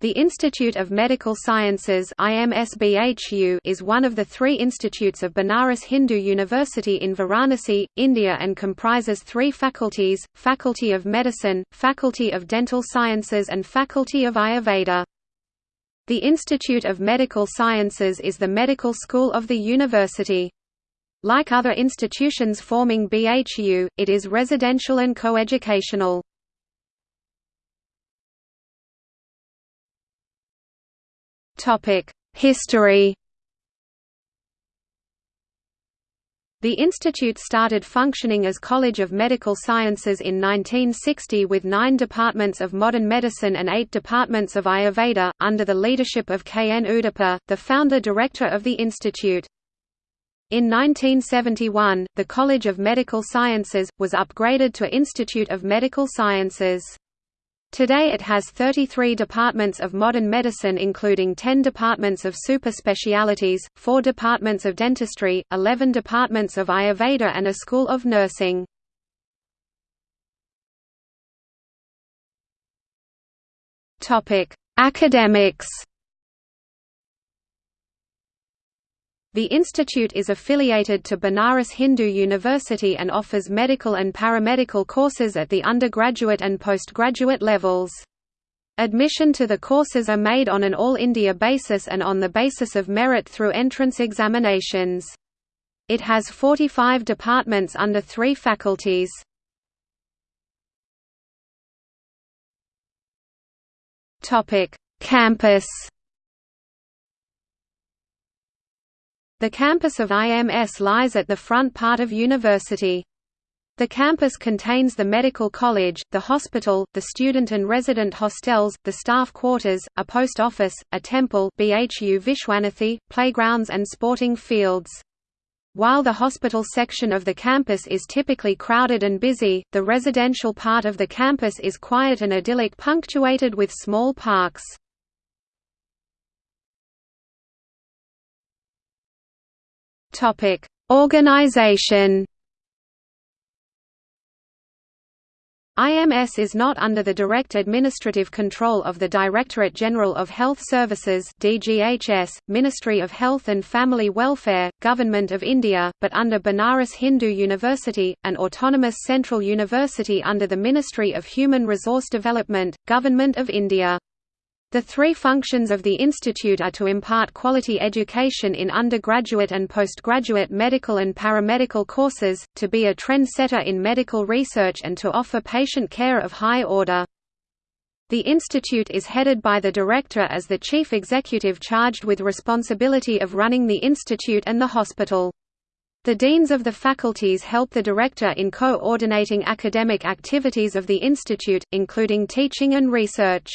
The Institute of Medical Sciences is one of the three institutes of Banaras Hindu University in Varanasi, India and comprises three faculties, Faculty of Medicine, Faculty of Dental Sciences and Faculty of Ayurveda. The Institute of Medical Sciences is the medical school of the university. Like other institutions forming BHU, it is residential and coeducational. History The institute started functioning as College of Medical Sciences in 1960 with nine departments of modern medicine and eight departments of Ayurveda, under the leadership of K. N. Udupa, the founder-director of the institute. In 1971, the College of Medical Sciences, was upgraded to Institute of Medical Sciences. Today it has 33 departments of modern medicine including 10 departments of super specialities, 4 departments of dentistry, 11 departments of Ayurveda and a school of nursing. Academics The institute is affiliated to Banaras Hindu University and offers medical and paramedical courses at the undergraduate and postgraduate levels. Admission to the courses are made on an All India basis and on the basis of merit through entrance examinations. It has 45 departments under three faculties. Campus The campus of IMS lies at the front part of university. The campus contains the medical college, the hospital, the student and resident hostels, the staff quarters, a post office, a temple BHU Vishwanathi, playgrounds and sporting fields. While the hospital section of the campus is typically crowded and busy, the residential part of the campus is quiet and idyllic punctuated with small parks. Topic: Organization. IMS is not under the direct administrative control of the Directorate General of Health Services DGHS, Ministry of Health and Family Welfare, Government of India, but under Banaras Hindu University, an autonomous central university under the Ministry of Human Resource Development, Government of India. The three functions of the institute are to impart quality education in undergraduate and postgraduate medical and paramedical courses, to be a trendsetter in medical research and to offer patient care of high order. The institute is headed by the director as the chief executive charged with responsibility of running the institute and the hospital. The deans of the faculties help the director in coordinating academic activities of the institute, including teaching and research.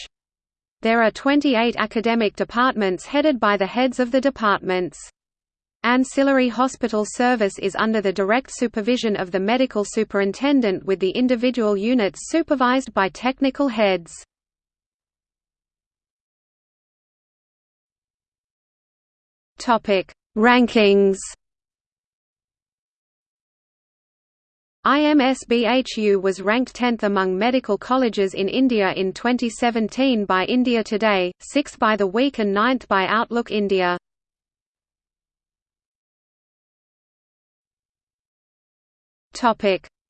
There are 28 academic departments headed by the heads of the departments. Ancillary hospital service is under the direct supervision of the medical superintendent with the individual units supervised by technical heads. Rankings IMS-BHU was ranked 10th among medical colleges in India in 2017 by India Today, 6th by The Week and 9th by Outlook India.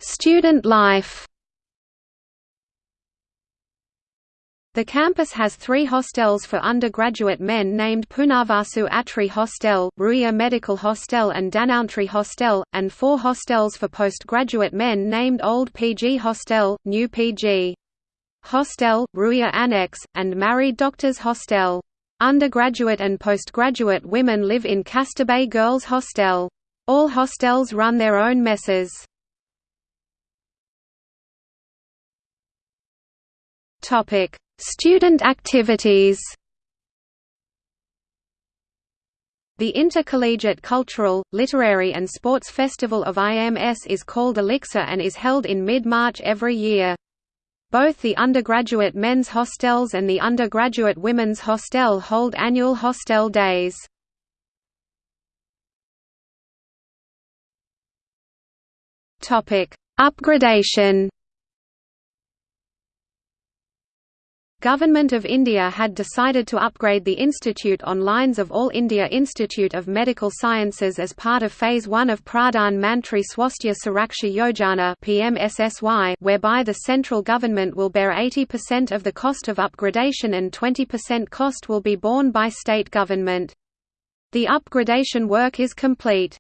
Student life The campus has three hostels for undergraduate men named Punavasu Atri Hostel, Ruia Medical Hostel and Dhanvantri Hostel, and four hostels for postgraduate men named Old PG Hostel, New PG Hostel, Ruia Annex, and Married Doctors Hostel. Undergraduate and postgraduate women live in Kasturba Girls Hostel. All hostels run their own messes. Topic Student activities The Intercollegiate Cultural, Literary and Sports Festival of IMS is called Elixir and is held in mid-March every year. Both the undergraduate men's hostels and the undergraduate women's hostel hold annual hostel days. Upgradation Government of India had decided to upgrade the institute on lines of All India Institute of Medical Sciences as part of Phase 1 of Pradhan Mantri Swasthya Suraksha Yojana PMSSY, whereby the central government will bear 80% of the cost of upgradation and 20% cost will be borne by state government. The upgradation work is complete.